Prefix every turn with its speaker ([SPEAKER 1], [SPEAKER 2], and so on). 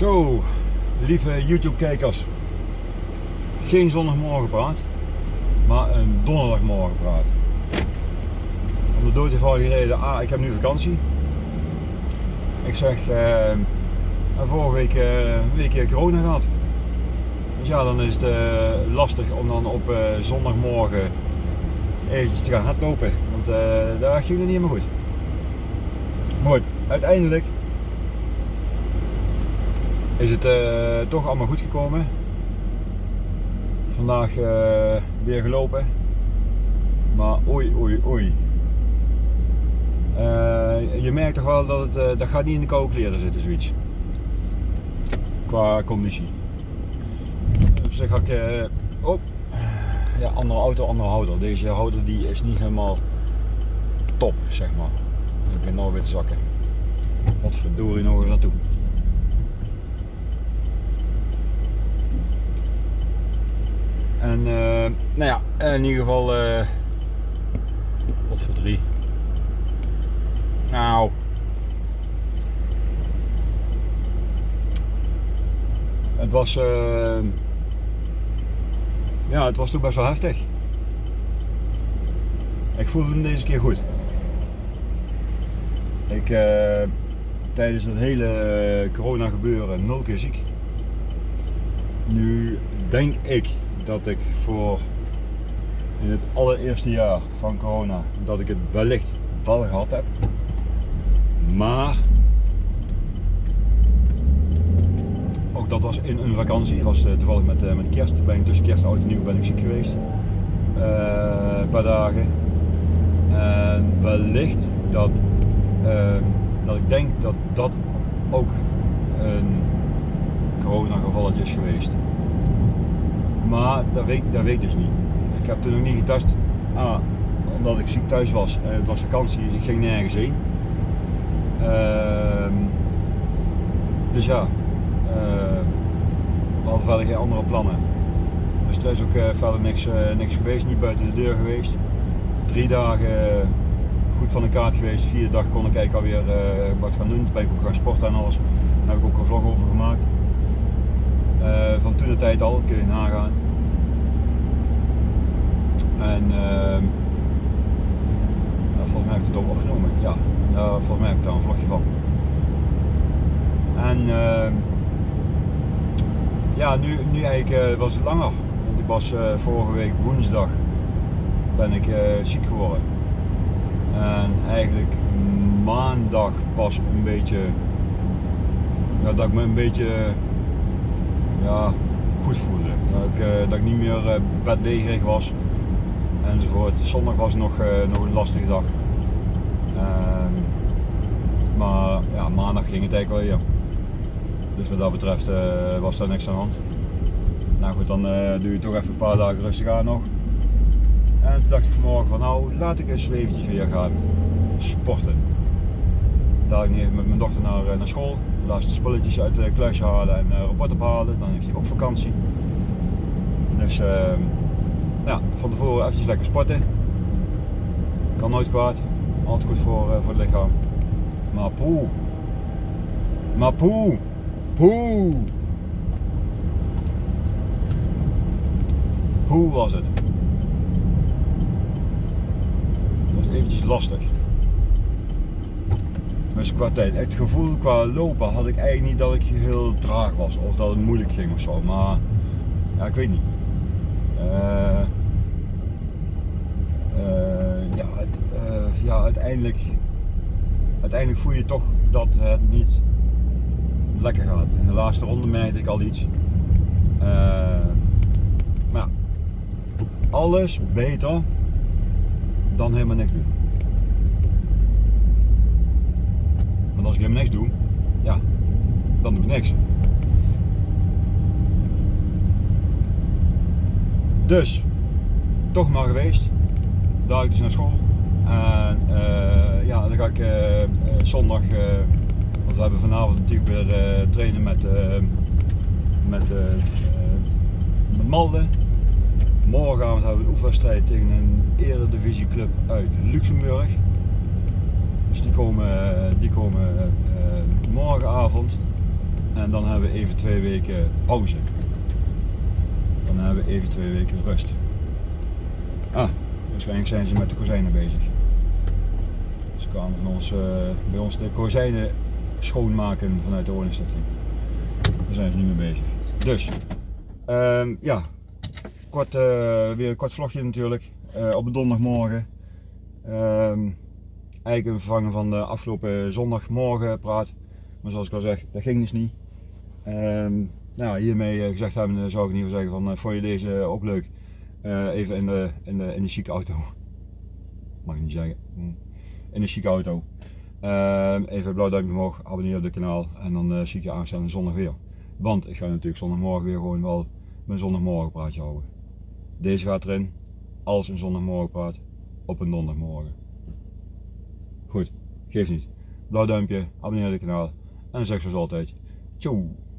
[SPEAKER 1] Zo, lieve YouTube kijkers. Geen zondagmorgen praat, maar een donderdagmorgen praat. Om de dood reden, ah, ik heb nu vakantie. Ik zeg, eh, vorige week uh, een week corona gehad. Dus ja, dan is het uh, lastig om dan op uh, zondagmorgen eventjes te gaan hardlopen. Want uh, daar ging het niet helemaal goed. Mooi, uiteindelijk is het uh, toch allemaal goed gekomen. Vandaag uh, weer gelopen. Maar oei oei oei. Uh, je merkt toch wel dat het dat gaat niet in de koude kleren zitten zoiets. Qua conditie. Op zich had ik oh, ja, andere auto, andere houder. Deze houder die is niet helemaal top zeg maar. Ik ben nou weer te zakken. Wat verdorie nog eens naartoe. En uh, nou ja, in ieder geval, uh, wat voor drie. Nou, het was, uh, ja, het was toch best wel heftig. Ik voelde hem deze keer goed. Ik, tijdens het hele corona gebeuren, nul keer ziek. Nu denk ik dat ik voor in het allereerste jaar van corona dat ik het wellicht wel gehad heb. Maar ook dat was in een vakantie, was uh, toevallig met, uh, met kerst. Ben ik tussen kerst en oud en nieuw ben ik ziek geweest. Uh, een paar dagen. En wellicht dat, dat ik denk dat dat ook een corona gevalletje is geweest. Maar dat weet, dat weet ik dus niet. Ik heb toen nog niet getest. Ah, omdat ik ziek thuis was en het was vakantie, ik ging nergens heen. Uh, dus ja, uh, we hadden verder geen andere plannen. Dus er is ook uh, verder niks, uh, niks geweest, niet buiten de deur geweest. Drie dagen goed van de kaart geweest, vierde dag kon ik eigenlijk alweer wat gaan doen. Toen ben ik ook gaan sporten en alles. Daar heb ik ook een vlog over gemaakt. Van toen de tijd al, kun je nagaan. En uh, volgens mij heb ik het ook opgenomen. Ja, uh, volgens mij heb ik daar een vlogje van. En uh, ja, nu, nu eigenlijk uh, was het langer. Want ik was eh, vorige week woensdag ben ik ziek geworden. En eigenlijk maandag pas een beetje, dat ik me een beetje ja, goed voelde. Dat ik, dat ik niet meer bedlegerig was enzovoort. Zondag was nog, uh, nog een lastige dag. Uh, maar ja, maandag ging het eigenlijk wel hier. Dus wat dat betreft uh, was daar niks aan de hand. Nou goed, dan uh, doe je toch even een paar dagen rustig aan nog. En toen dacht ik vanmorgen van nou, laat ik eens eventjes weer gaan sporten. Daar ik met mijn dochter naar, naar school. De laatste spulletjes uit het kluisje halen en rapport ophalen. Dan heeft hij ook vakantie. Dus ehm, ja, van tevoren eventjes lekker sporten. Kan nooit kwaad. Altijd goed voor, uh, voor het lichaam. Maar poe. Maar poe. Poe. Hoe was het? Dat was eventjes lastig. Dus qua tijd, het gevoel qua lopen had ik eigenlijk niet dat ik heel traag was of dat het moeilijk ging of zo. Maar ja, ik weet niet. Uh, uh, ja, het, uh, ja, uiteindelijk, uiteindelijk voel je toch dat het niet lekker gaat. In de laatste ronde merkte ik al iets. Maar alles beter dan helemaal niks doen. Want als ik helemaal niks doe, ja, dan doe ik niks. Dus, toch maar geweest. Daar ik dus naar school. En uh, ja, dan ga ik uh, zondag, want we hebben vanavond natuurlijk weer trainen met, met, met Malden. Morgenavond hebben we een oefenwedstrijd tegen een eredivisieclub uit Luxemburg. Dus die komen, die komen morgenavond. En dan hebben we even twee weken pauze. Dan hebben we even twee weken rust. Ah, waarschijnlijk zijn ze met de kozijnen bezig. Ze kwamen eh, bij ons de kozijnen schoonmaken vanuit de woningstichting. Daar zijn ze nu mee bezig. Dus, ehm, ja, kort, eh, weer een kort vlogje natuurlijk. eh, op een donderdagmorgen. Ehm, eigenlijk een vervangen van de afgelopen zondagmorgen praat. Maar zoals ik al zeg, dat ging dus niet. Ehm, nou, hiermee eh, gezegd hebben, zou ik in ieder geval zeggen van, eh, vond je deze ook leuk? Eh, even in de, in, de, in de chique auto. Mag ik niet zeggen. Hm. In de chique auto. Ehm, even een blauw duimpje omhoog, abonneer op het kanaal en dan zie ik je aanstaande zondag weer. Want ik ga natuurlijk zondagmorgen weer gewoon wel mijn zondagmorgenpraatje houden. Deze gaat erin als een zondagmorgenpraat op een donderdagmorgen. Goed, geef niet. Blauw duimpje, abonneer op het kanaal en zeg zoals altijd, ciao!